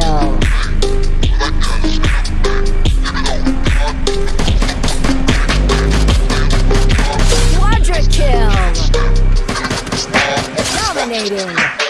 kill. Quadra kill. Dominating.